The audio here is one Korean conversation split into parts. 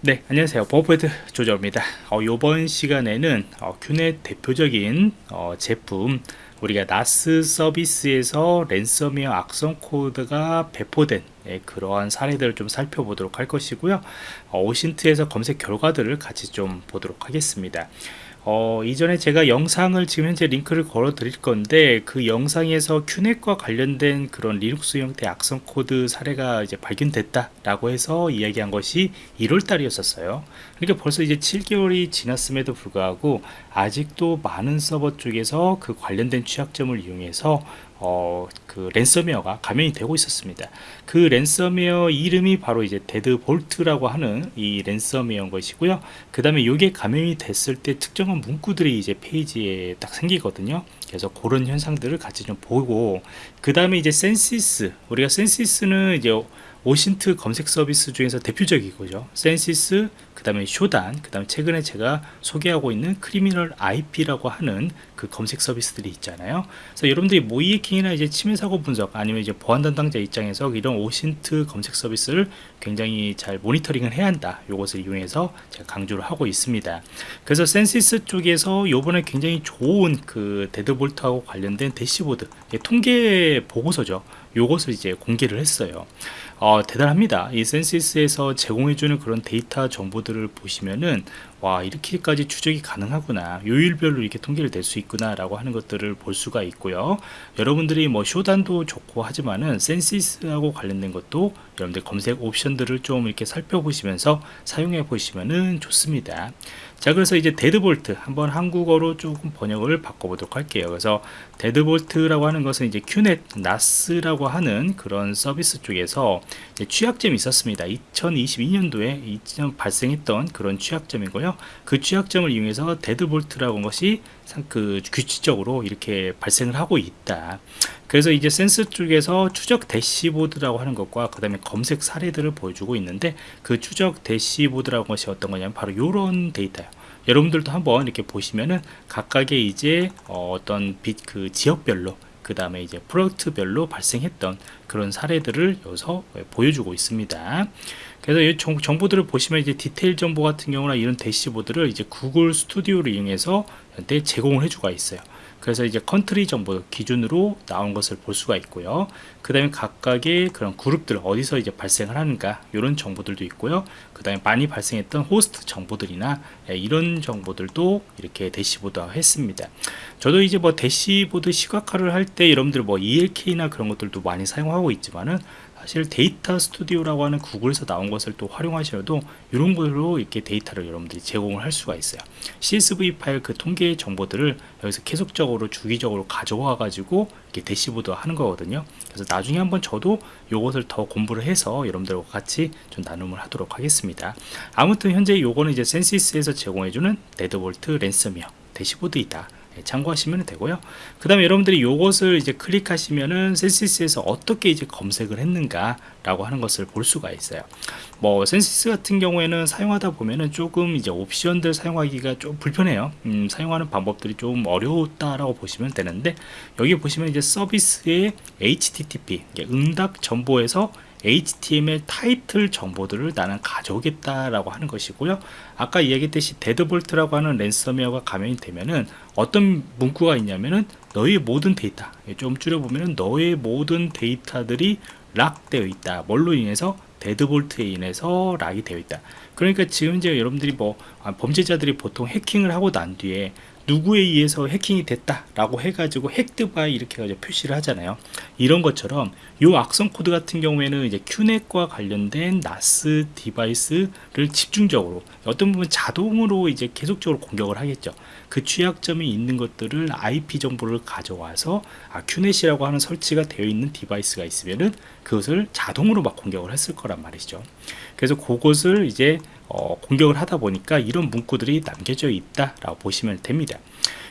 네 안녕하세요. 버퍼드 조절입니다. 어, 이번 시간에는 어, QNAP 대표적인 어, 제품 우리가 NAS 서비스에서 랜섬웨어 악성 코드가 배포된 예, 그러한 사례들을 좀 살펴보도록 할 것이고요. 어, OSINT에서 검색 결과들을 같이 좀 보도록 하겠습니다 어, 이전에 제가 영상을 지금 현재 링크를 걸어 드릴 건데 그 영상에서 QNAP과 관련된 그런 리눅스 형태 악성 코드 사례가 이제 발견됐다 라고 해서 이야기한 것이 1월 달이었었어요. 그러니까 벌써 이제 7개월이 지났음에도 불구하고 아직도 많은 서버 쪽에서 그 관련된 취약점을 이용해서 어, 그 랜섬웨어가 감염이 되고 있었습니다. 그 랜섬웨어 이름이 바로 이제 Deadbolt라고 하는 이 랜섬웨어인 것이고요. 그 다음에 이게 감염이 됐을 때 특정한 문구들이 이제 페이지에 딱 생기거든요. 그래서 그런 현상들을 같이 좀 보고 그 다음에 이제 Censys 우리가 Censys는 이제 OSINT 검색 서비스 중에서 대표적이고요. Censys 그 다음에 Shodan 그 다음에 최근에 제가 소개하고 있는 Criminal IP라고 하는 그 검색 서비스들이 있잖아요. 그래서 여러분들이 모의해킹이나 이제 침해 사고 분석 아니면 이제 보안 담당자 입장에서 이런 OSINT 검색 서비스를 굉장히 잘 모니터링을 해야 한다. 이것을 이용해서 제가 강조를 하고 있습니다. 그래서 Censys 쪽에서 요번에 굉장히 좋은 그 Deadbolt하고 관련된 대시보드 통계 보고서죠. 요것을 이제 공개를 했어요 어, 대단합니다. 이 Censys에서 제공해주는 그런 데이터 정보들을 보시면은 와 이렇게까지 추적이 가능하구나. 요일별로 이렇게 통계를 낼 수 있구나 라고 하는 것들을 볼 수가 있고요. 여러분들이 뭐 Shodan도 좋고 하지만은 Censys하고 관련된 것도 여러분들 검색 옵션들을 좀 이렇게 살펴보시면서 사용해 보시면은 좋습니다. 자 그래서 이제 Deadbolt 한번 한국어로 조금 번역을 바꿔보도록 할게요. 그래서 Deadbolt라고 하는 것은 이제 QNAP NAS라고 하는 그런 서비스 쪽에서 취약점이 있었습니다. 2022년도에 발생했던 그런 취약점이고요. 그 취약점을 이용해서 Deadbolt라고 것이 그 규칙적으로 이렇게 발생을 하고 있다. 그래서 이제 Censys 쪽에서 추적 대시보드라고 하는 것과 그 다음에 검색 사례들을 보여주고 있는데 그 추적 대시보드라고 것이 어떤 거냐면 바로 이런 데이터예요. 여러분들도 한번 이렇게 보시면은 각각의 이제 어, 떤 빛 그 지역별로 그 다음에 이제 프로젝트별로 발생했던 그런 사례들을 여기서 보여주고 있습니다. 그래서 이 정보들을 보시면 이제 디테일 정보 같은 경우나 이런 대시보드를 이제 구글 스튜디오를 이용해서 현재 제공을 해주고 있어요. 그래서 이제 country 정보 기준으로 나온 것을 볼 수가 있고요. 그 다음에 각각의 그런 그룹들 어디서 이제 발생을 하는가 이런 정보들도 있고요. 그 다음에 많이 발생했던 호스트 정보들이나 예, 이런 정보들도 이렇게 대시보드화 했습니다. 저도 이제 뭐 대시보드 시각화를 할 때 여러분들 뭐 ELK나 그런 것들도 많이 사용하고 있지만은 사실 데이터 스튜디오라고 하는 구글에서 나온 것을 또 활용하셔도 이런 걸로 이렇게 데이터를 여러분들이 제공을 할 수가 있어요. CSV 파일 그 통계 정보들을 여기서 계속적으로 주기적으로 가져와 가지고 이렇게 대시보드 하는 거거든요. 그래서 나중에 한번 저도 이것을 더 공부를 해서 여러분들과 같이 좀 나눔을 하도록 하겠습니다. 아무튼 현재 요거는 이제 Censys에서 제공해주는 Deadbolt 랜섬웨어 대시보드이다. 예, 참고하시면 되고요. 그 다음에 여러분들이 이것을 이제 클릭하시면은 Censys에서 어떻게 이제 검색을 했는가 라고 하는 것을 볼 수가 있어요. 뭐 Censys 같은 경우에는 사용하다 보면은 조금 이제 옵션들 사용하기가 좀 불편해요. 음, 사용하는 방법들이 좀 어려웠다라고 보시면 되는데 여기 보시면 이제 서비스의 HTTP 응답 정보에서 HTML 타이틀 정보들을 나는 가져오겠다라고 하는 것이고요. 아까 이야기했듯이 Deadbolt라고 하는 랜섬웨어가 감염이 되면은 어떤 문구가 있냐면은 너의 모든 데이터 좀 줄여보면은 너의 모든 데이터들이 lock되어 있다. 뭘로 인해서 Deadbolt에 인해서 lock이 되어 있다. 그러니까 지금 이제 여러분들이 뭐 아, 범죄자들이 보통 해킹을 하고 난 뒤에 누구에 의해서 해킹이 됐다 라고 해가지고 hacked by 이렇게 해가지고 표시를 하잖아요. 이런 것처럼 이 악성 코드 같은 경우에는 이제 QNAP과 관련된 NAS device를 집중적으로 어떤 부분 자동으로 이제 계속적으로 공격을 하겠죠 그 취약점이 있는 것들을 IP 정보를 가져와서 아, QNAP이라고 하는 설치가 되어 있는 device가 있으면은 그것을 자동으로 막 공격을 했을 거란 말이죠. 그래서 그것을 이제 어, 공격을 하다 보니까 이런 문구들이 남겨져 있다 라고 보시면 됩니다.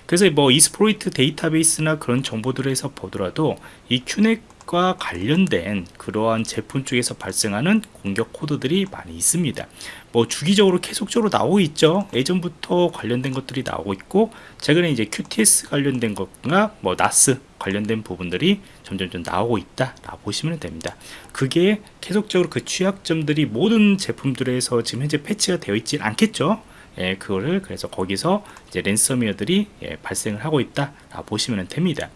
그래서 뭐 이스프로이트 데이터베이스나 그런 정보들에서 보더라도 이 큐넷 과 관련된 그러한 제품 쪽에서 발생하는 공격 코드들이 많이 있습니다. 뭐 주기적으로 계속적으로 나오고 있죠. 예전부터 관련된 것들이 나오고 있고 최근에 이제 QTS 관련된 것과 뭐 나스 관련된 부분들이 점점 좀 나오고 있다 라고 보시면 됩니다. 그게 계속적으로 그 취약점들이 모든 제품들에서 지금 현재 패치가 되어 있진 않겠죠? 예, 그거를 그래서 거기서 이제 랜섬웨어들이 예, 발생을 하고 있다 라고 보시면 됩니다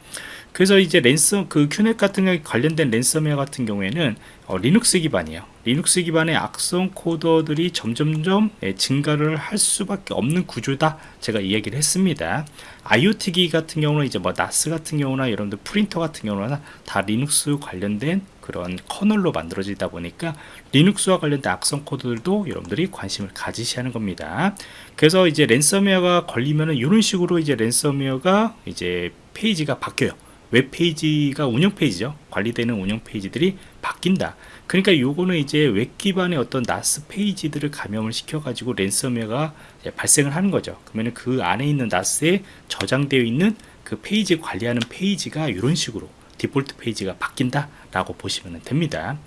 그래서 이제 랜섬 그 QNAP 같은 경우 관련된 랜섬웨어 같은 경우에는 어, 리눅스 기반이에요. 리눅스 기반의 악성 코드들이 점점점 예, 증가를 할 수밖에 없는 구조다 제가 이야기를 했습니다. IoT 기기 같은 경우는 이제 뭐 NAS 같은 경우나 여러분들 프린터 같은 경우나 다 리눅스 관련된 그런 커널로 만들어지다 보니까 리눅스와 관련된 악성 코드들도 여러분들이 관심을 가지셔야 하는 겁니다. 그래서 이제 랜섬웨어가 걸리면은 이런 식으로 이제 랜섬웨어가 이제 페이지가 바뀌어요 웹페이지가 운영 페이지죠. 관리되는 운영 페이지들이 바뀐다. 그러니까 요거는 이제 웹 기반의 어떤 NAS 페이지들을 감염을 시켜 가지고 랜섬웨어가 발생을 하는 거죠. 그러면 그 안에 있는 NAS에 저장되어 있는 그 페이지 관리하는 페이지가 이런 식으로 디폴트 페이지가 바뀐다 라고 보시면 됩니다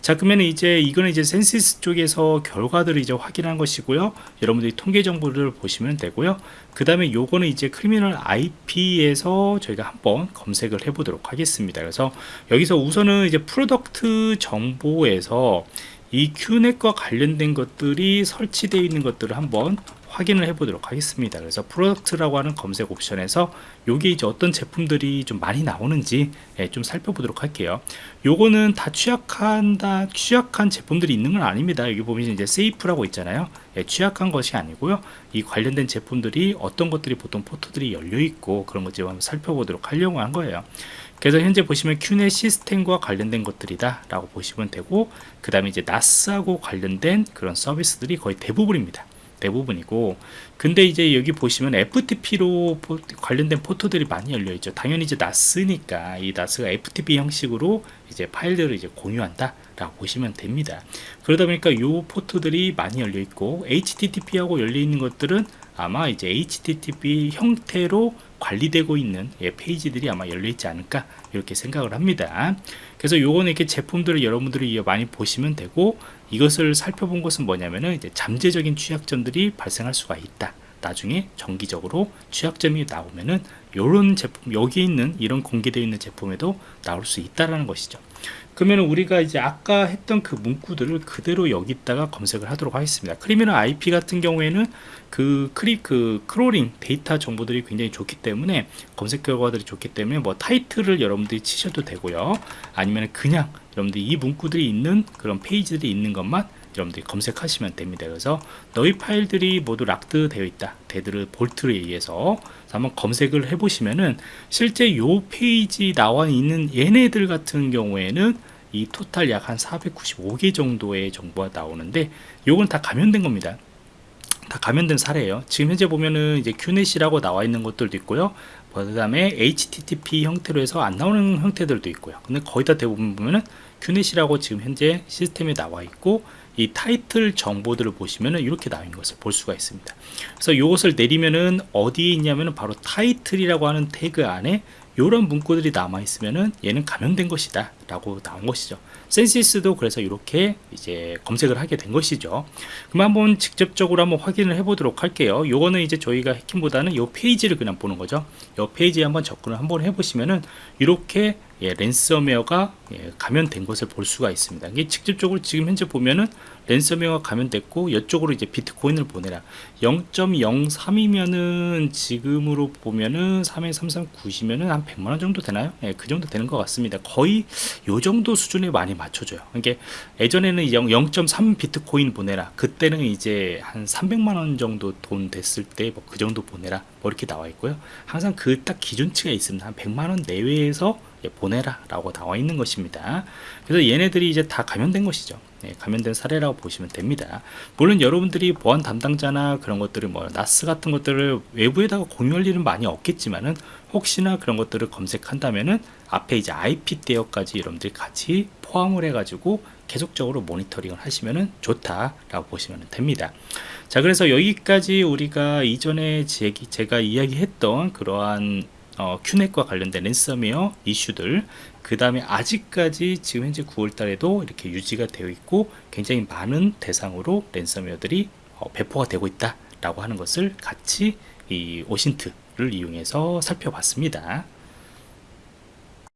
자 그러면 이제 이거는 이제 Censys 쪽에서 결과들을 이제 확인한 것이고요. 여러분들이 통계 정보를 보시면 되고요. 그 다음에 요거는 이제 Criminal IP에서 저희가 한번 검색을 해 보도록 하겠습니다. 그래서 여기서 우선은 이제 product 정보에서 이 QNAP과 관련된 것들이 설치되어 있는 것들을 한번 확인을 해 보도록 하겠습니다. 그래서 product라고 하는 검색 옵션에서 요게 이제 어떤 제품들이 좀 많이 나오는지 예, 좀 살펴보도록 할게요. 요거는 다 취약한 다 취약한 제품들이 있는 건 아닙니다. 여기 보면 이제 세이프라고 있잖아요. 예, 취약한 것이 아니고요. 이 관련된 제품들이 어떤 것들이 보통 포트들이 열려 있고 그런 것들 한번 살펴보도록 하려고 한 거예요. 그래서 현재 보시면 큐넷 시스템과 관련된 것들이다 라고 보시면 되고 그 다음에 이제 나스하고 관련된 그런 서비스들이 거의 대부분입니다 대부분이고 근데 이제 여기 보시면 FTP로 포, 관련된 포토들이 많이 열려 있죠. 당연히 이제 나스니까 이 나스가 FTP 형식으로 이제 파일들을 이제 공유한다 라고 보시면 됩니다. 그러다 보니까 요 포트들이 많이 열려 있고 HTTP하고 열려 있는 것들은 아마 이제 HTTP 형태로 관리되고 있는 예, 페이지들이 아마 열려 있지 않을까 이렇게 생각을 합니다. 그래서 요거는 이렇게 제품들을 여러분들이 많이 보시면 되고 이것을 살펴본 것은 뭐냐면은 이제 잠재적인 취약점들이 발생할 수가 있다. 나중에 정기적으로 취약점이 나오면은 이런 제품 여기 있는 이런 공개되어 있는 제품에도 나올 수 있다라는 것이죠 그러면 우리가 이제 아까 했던 그 문구들을 그대로 여기다가 검색을 하도록 하겠습니다. Criminal IP 같은 경우에는 그 크리 그 crawling 데이터 정보들이 굉장히 좋기 때문에 검색 결과들이 좋기 때문에 뭐 타이틀을 여러분들이 치셔도 되고요. 아니면 그냥 여러분들이 이 문구들이 있는 그런 페이지들이 있는 것만 여러분들이 검색하시면 됩니다. 그래서 너희 파일들이 모두 locked 되어 있다. Deadbolt에 의해서 한번 검색을 해 보시면은 실제 요 페이지 나와 있는 얘네들 같은 경우에는 이 토탈 약 한 495개 정도의 정보가 나오는데 요건 다 감염된 겁니다. 다 감염된 사례예요. 지금 현재 보면은 이제 QNAP이라고 나와 있는 것들도 있고요. 그 다음에 HTTP 형태로 해서 안 나오는 형태들도 있고요. 근데 거의 다 대부분 보면은 QNAP이라고 지금 현재 시스템에 나와 있고 이 타이틀 정보들을 보시면은 이렇게 있는 것을 볼 수가 있습니다. 그래서 이것을 내리면은 어디에 있냐면은 바로 타이틀이라고 하는 태그 안에 이런 문구들이 남아 있으면은 얘는 감염된 것이다 라고 나온 것이죠. Censys도 그래서 이렇게 이제 검색을 하게 된 것이죠. 그럼 한번 직접적으로 한번 확인을 해 보도록 할게요. 요거는 이제 저희가 해킹보다는 요 페이지를 그냥 보는 거죠. 요 페이지에 한번 접근을 한번 해 보시면은 이렇게 예, 랜섬웨어가 예, 감염된 것을 볼 수가 있습니다. 이게 직접적으로 지금 현재 보면은 랜섬웨어가 감염됐고 이쪽으로 이제 비트코인을 보내라 0.03이면은 지금으로 보면은 3.3390이면은 한 100만 원 정도 되나요? 예, 그 정도 되는 것 같습니다. 거의 요 정도 수준에 많이 맞춰줘요. 이게 예전에는 0.3 비트코인 보내라 그때는 이제 한 300만 원 정도 돈 됐을 때 뭐 그 정도 보내라 뭐 이렇게 나와 있고요. 항상 그 딱 기준치가 있습니다. 한 100만 원 내외에서 예, 보내라 라고 나와 있는 것입니다. 그래서 얘네들이 이제 다 감염된 것이죠. 네, 감염된 사례라고 보시면 됩니다. 물론 여러분들이 보안 담당자나 그런 것들을 뭐 나스 같은 것들을 외부에다가 공유할 일은 많이 없겠지만은 혹시나 그런 것들을 검색한다면은 앞에 이제 IP 대역까지 여러분들이 같이 포함을 해 가지고 계속적으로 모니터링을 하시면 좋다라고 보시면 됩니다. 자, 그래서 여기까지 우리가 이전에 제가 이야기했던 그러한 어, 큐넷과 관련된 랜섬웨어 이슈들. 그 다음에 아직까지 지금 현재 9월 달에도 이렇게 유지가 되어 있고 굉장히 많은 대상으로 랜섬웨어들이 어, 배포가 되고 있다 라고 하는 것을 같이 이 오신트를 이용해서 살펴봤습니다